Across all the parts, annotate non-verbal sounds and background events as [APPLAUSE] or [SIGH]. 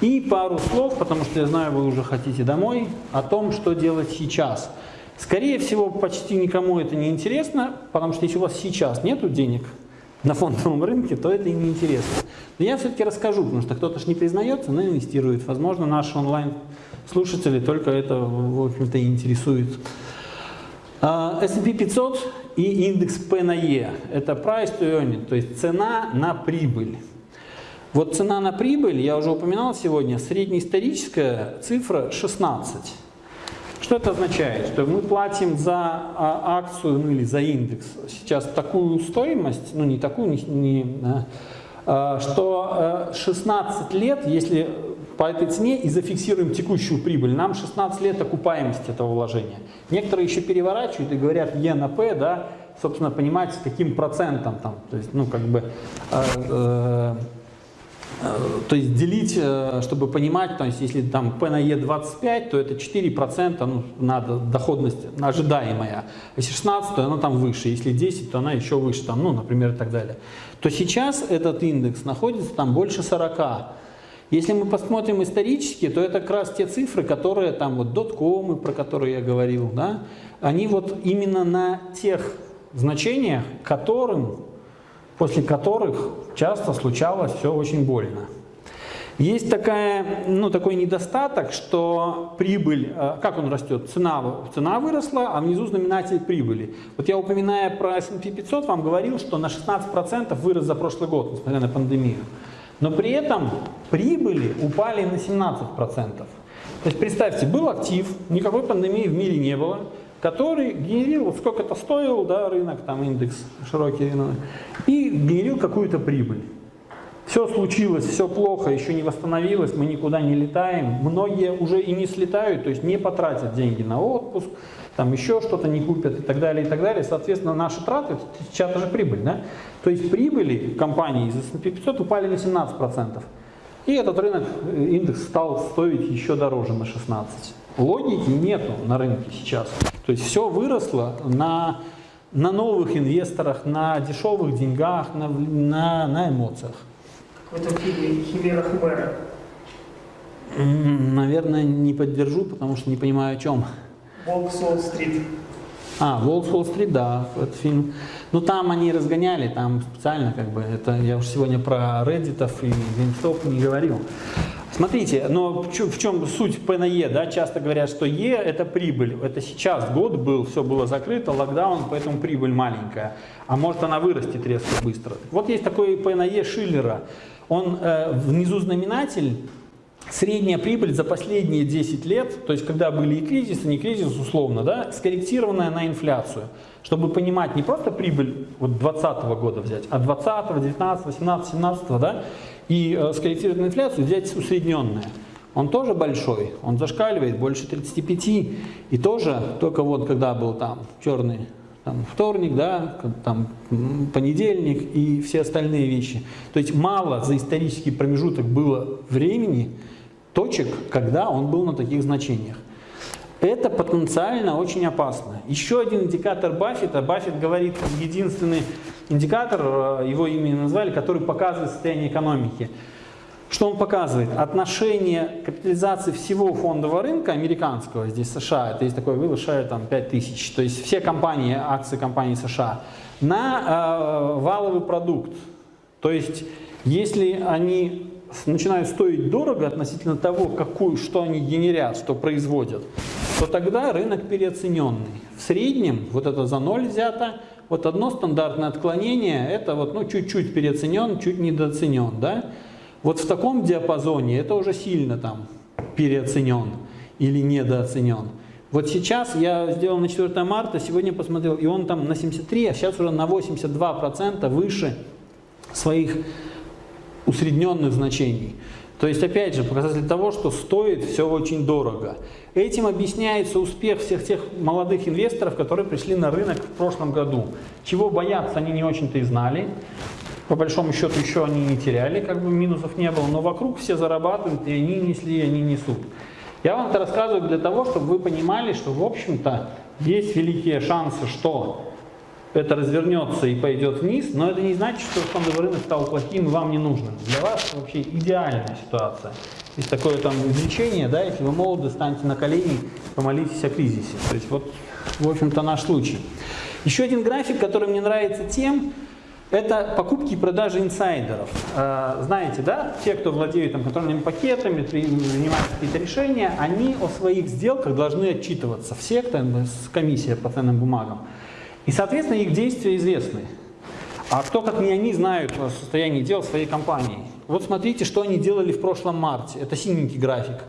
И пару слов, потому что я знаю, вы уже хотите домой, о том, что делать сейчас. Скорее всего, почти никому это не интересно, потому что если у вас сейчас нет денег на фондовом рынке, то это и не интересно. Но я все-таки расскажу, потому что кто-то же не признается, но инвестирует. Возможно, наши онлайн-слушатели только это, в общем-то, интересует. А, S&P 500 и индекс P на E – это price to earning, то есть цена на прибыль. Вот цена на прибыль, я уже упоминал сегодня, среднеисторическая цифра 16. Что это означает? Что мы платим за а, акцию ну, или за индекс сейчас такую стоимость, ну не такую, не, не, а, что 16 э, лет, если по этой цене и зафиксируем текущую прибыль, нам 16 лет окупаемости этого вложения. Некоторые еще переворачивают и говорят Е на П, да, собственно, понимать, с каким процентом там, то есть, ну, как бы, э, Э, то есть делить, э, чтобы понимать, то есть если там P на E 25, то это 4% ну, надо доходность ожидаемая. Если 16, то она там выше. Если 10, то она еще выше, там, ну, например, и так далее. То сейчас этот индекс находится там больше 40. Если мы посмотрим исторически, то это как раз те цифры, которые там вот доткомы, про которые я говорил, да, они вот именно на тех значениях, которым после которых часто случалось все очень больно. Есть такая, ну, такой недостаток, что прибыль, э, как он растет? Цена, цена выросла, а внизу знаменатель прибыли. Вот я, упоминая про S&P 500, вам говорил, что на 16% вырос за прошлый год, несмотря на пандемию. Но при этом прибыли упали на 17%. То есть представьте, был актив, никакой пандемии в мире не было, который генерировал, сколько это стоил, да, рынок, там индекс широкий, и генерил какую-то прибыль. Все случилось, все плохо, еще не восстановилось, мы никуда не летаем. Многие уже и не слетают, то есть не потратят деньги на отпуск, там еще что-то не купят и так далее, и так далее. Соответственно, наши траты, это же прибыль, да? То есть прибыли компании из S&P 500 упали на 17%. И этот рынок, индекс стал стоить еще дороже на 16%. Логики нету на рынке сейчас. То есть все выросло на, на новых инвесторах, на дешевых деньгах, на, на, на эмоциях. Какой-то химера Хмера. Наверное, не поддержу, потому что не понимаю о чем. Волк Солл-стрит. А, Волк Солл-стрит, да, этот фильм. Ну там они разгоняли, там специально как бы, это я уже сегодня про Reddit и GameStop не говорил. Смотрите, но в чем, суть E? Да? Часто говорят, что E это прибыль. Это сейчас год был, все было закрыто, локдаун, поэтому прибыль маленькая. А может она вырастет резко быстро. Вот есть такой E Шиллера. Он э, внизу знаменатель, средняя прибыль за последние 10 лет, то есть когда были и кризисы, не кризис условно, да, скорректированная на инфляцию. Чтобы понимать не просто прибыль вот 2020 года взять, а 20, 19, 18, 17, да, и э, скорректировать на инфляцию, взять усредненное. Он тоже большой, он зашкаливает больше 35, и тоже только вот когда был там черный там, вторник, да, там, понедельник и все остальные вещи. То есть мало за исторический промежуток было времени, точек, когда он был на таких значениях. Это потенциально очень опасно. Еще один индикатор Баффета. Баффет говорит, единственный индикатор, э, его имя назвали, который показывает состояние экономики. Что он показывает? Отношение капитализации всего фондового рынка американского, здесь США, это есть такое вывод, там 5 тысяч, то есть все компании, акции компаний США, на э, валовый продукт. То есть если они начинают стоить дорого относительно того, какую, что они генерят, что производят, то тогда рынок переоцененный. В среднем, вот это за ноль взято, вот одно стандартное отклонение, это вот ну чуть-чуть переоценен, чуть недооценен, да? Вот в таком диапазоне это уже сильно там переоценен или недооценен. Вот сейчас я сделал на 4 марта, сегодня посмотрел, и он там на 73, а сейчас уже на 82% выше своих усредненных значений. То есть, опять же, показатель того, что стоит все очень дорого. Этим объясняется успех всех тех молодых инвесторов, которые пришли на рынок в прошлом году. Чего бояться они не очень-то и знали. По большому счету еще они не теряли, как бы минусов не было, но вокруг все зарабатывают, и они несли, и они несут. Я вам это рассказываю для того, чтобы вы понимали, что, в общем-то, есть великие шансы, что это развернется и пойдет вниз, но это не значит, что фондовый рынок стал плохим и вам не нужным. Для вас вообще идеальная ситуация. Есть такое там изречение, да, если вы молоды, станьте на колени, помолитесь о кризисе. То есть вот, в общем-то, наш случай. Еще один график, который мне нравится тем, это покупки и продажи инсайдеров. Э, знаете, да, те, кто владеет там, контрольными пакетами, принимают какие-то решения, они о своих сделках должны отчитываться. Все, с комиссия по ценным бумагам. И, соответственно, их действия известны. А кто, как не они, знают о состоянии дел своей компании? Вот смотрите, что они делали в прошлом марте. Это синенький график.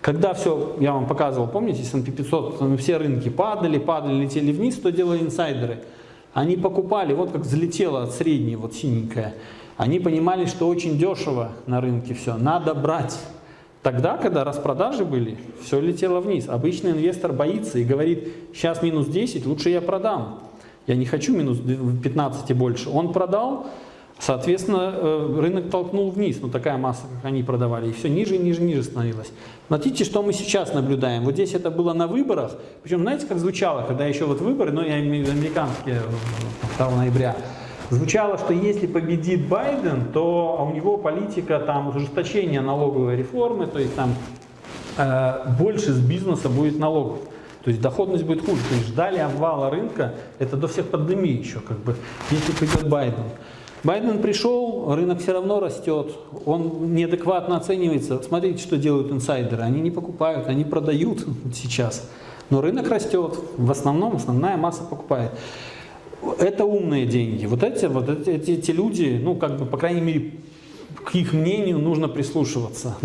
Когда все, я вам показывал, помните, S&P 500, все рынки падали, падали, летели вниз, что делали инсайдеры? Они покупали, вот как взлетело от средней, вот синенькая. Они понимали, что очень дешево на рынке все, надо брать. Тогда, когда распродажи были, все летело вниз. Обычный инвестор боится и говорит, сейчас минус 10, лучше я продам. Я не хочу минус 15 и больше. Он продал, соответственно, э, рынок толкнул вниз, ну такая масса, как они продавали, и все ниже, ниже, ниже становилось. Смотрите, что мы сейчас наблюдаем. Вот здесь это было на выборах, причем знаете, как звучало, когда еще вот выборы, ну я имею в виду американские 2 э, ноября, звучало, что если победит Байден, то у него политика там ужесточения налоговой реформы, то есть там э, больше с бизнеса будет налогов. То есть доходность будет хуже. То есть ждали обвала рынка, это до всех пандемий еще, как бы, если придет Байден. Байден пришел, рынок все равно растет, он неадекватно оценивается. Смотрите, что делают инсайдеры. Они не покупают, они продают [LAUGHS] сейчас. Но рынок растет, в основном основная масса покупает. Это умные деньги. Вот эти, вот эти, эти, люди, ну, как бы, по крайней мере, к их мнению нужно прислушиваться.